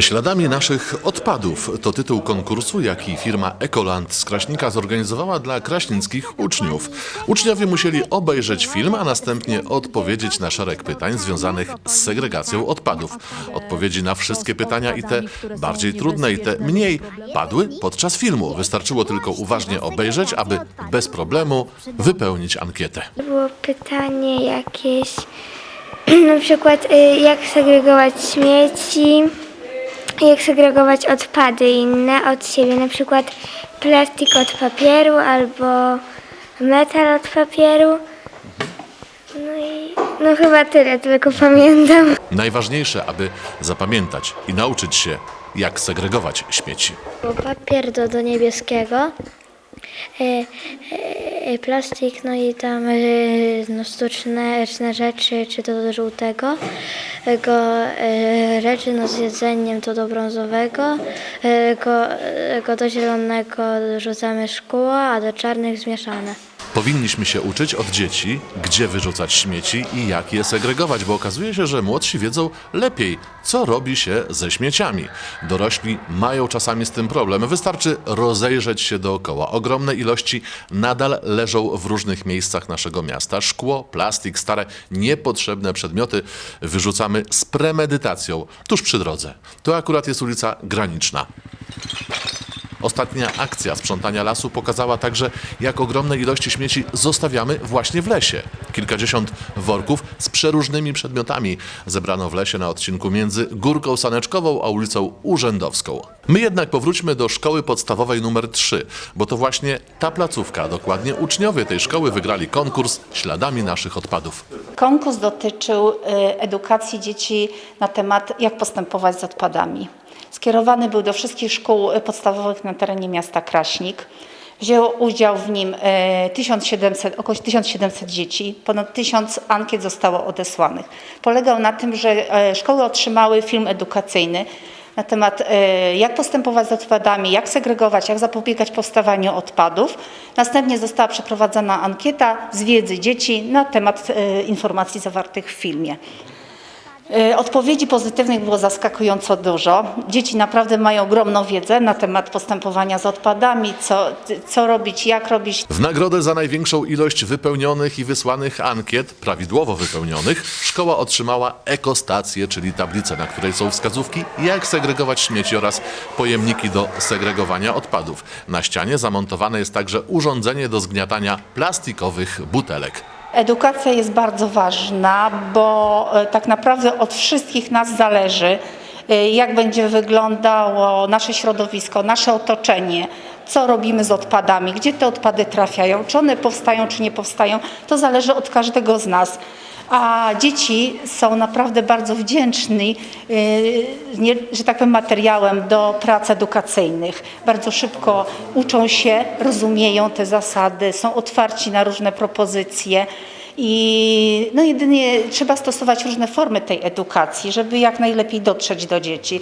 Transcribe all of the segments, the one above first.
Śladami naszych odpadów to tytuł konkursu, jaki firma Ekoland z Kraśnika zorganizowała dla kraśnickich uczniów. Uczniowie musieli obejrzeć film, a następnie odpowiedzieć na szereg pytań związanych z segregacją odpadów. Odpowiedzi na wszystkie pytania i te bardziej trudne i te mniej padły podczas filmu. Wystarczyło tylko uważnie obejrzeć, aby bez problemu wypełnić ankietę. Było pytanie jakieś, na przykład y, jak segregować śmieci, jak segregować odpady inne od siebie, na przykład plastik od papieru albo metal od papieru. No i no chyba tyle, tylko pamiętam. Najważniejsze, aby zapamiętać i nauczyć się, jak segregować śmieci. Papier do, do niebieskiego, plastik, no i tam e, no, sztuczne, rzeczy, czy to do żółtego, e, go, e, rzeczy no, z jedzeniem to do brązowego, e, go, e, go do zielonego rzucamy szkło, a do czarnych zmieszane. Powinniśmy się uczyć od dzieci, gdzie wyrzucać śmieci i jak je segregować, bo okazuje się, że młodsi wiedzą lepiej, co robi się ze śmieciami. Dorośli mają czasami z tym problem. Wystarczy rozejrzeć się dookoła. Ogromne ilości nadal leżą w różnych miejscach naszego miasta. Szkło, plastik, stare, niepotrzebne przedmioty wyrzucamy z premedytacją tuż przy drodze. To akurat jest ulica Graniczna. Ostatnia akcja sprzątania lasu pokazała także, jak ogromne ilości śmieci zostawiamy właśnie w lesie. Kilkadziesiąt worków z przeróżnymi przedmiotami zebrano w lesie na odcinku między Górką Saneczkową a ulicą Urzędowską. My jednak powróćmy do szkoły podstawowej numer 3, bo to właśnie ta placówka, dokładnie uczniowie tej szkoły wygrali konkurs śladami naszych odpadów. Konkurs dotyczył y, edukacji dzieci na temat, jak postępować z odpadami. Skierowany był do wszystkich szkół y, podstawowych na terenie miasta Kraśnik. Wzięło udział w nim y, 1700, około 1700 dzieci, ponad 1000 ankiet zostało odesłanych. Polegał na tym, że e, szkoły otrzymały film edukacyjny na temat e, jak postępować z odpadami, jak segregować, jak zapobiegać powstawaniu odpadów. Następnie została przeprowadzona ankieta z wiedzy dzieci na temat e, informacji zawartych w filmie. E, Odpowiedzi pozytywnych było zaskakująco dużo. Dzieci naprawdę mają ogromną wiedzę na temat postępowania z odpadami, co, co robić, jak robić. W nagrodę za największą ilość wypełnionych i wysłanych ankiet, prawidłowo wypełnionych, szkoła otrzymała ekostację, czyli tablicę, na której są wskazówki, jak segregować śmieci oraz pojemniki do segregowania odpadów. Na ścianie zamontowane jest także urządzenie do zgniatania plastikowych butelek. Edukacja jest bardzo ważna, bo e, tak naprawdę od wszystkich nas zależy, e, jak będzie wyglądało nasze środowisko, nasze otoczenie, co robimy z odpadami, gdzie te odpady trafiają, czy one powstają, czy nie powstają. To zależy od każdego z nas. A dzieci są naprawdę bardzo wdzięczni, nie, że tak powiem, materiałem do prac edukacyjnych. Bardzo szybko uczą się, rozumieją te zasady, są otwarci na różne propozycje. I no jedynie trzeba stosować różne formy tej edukacji, żeby jak najlepiej dotrzeć do dzieci.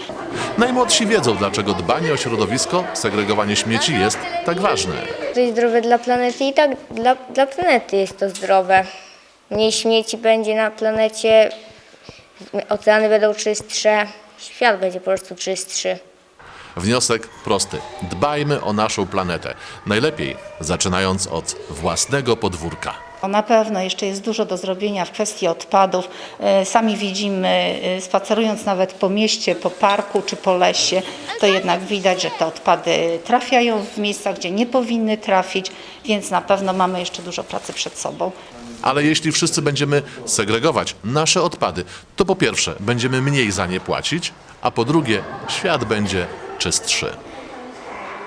Najmłodsi wiedzą, dlaczego dbanie o środowisko, segregowanie śmieci jest tak ważne. To jest zdrowe dla planety i tak dla, dla planety jest to zdrowe. Mniej śmieci będzie na planecie, oceany będą czystsze, świat będzie po prostu czystszy. Wniosek prosty. Dbajmy o naszą planetę. Najlepiej zaczynając od własnego podwórka. Na pewno jeszcze jest dużo do zrobienia w kwestii odpadów. E, Sami widzimy, e, spacerując nawet po mieście, po parku czy po lesie, to jednak widać, że te odpady trafiają w miejsca, gdzie nie powinny trafić, więc na pewno mamy jeszcze dużo pracy przed sobą. Ale jeśli wszyscy będziemy segregować nasze odpady, to po pierwsze będziemy mniej za nie płacić, a po drugie świat będzie czystszy.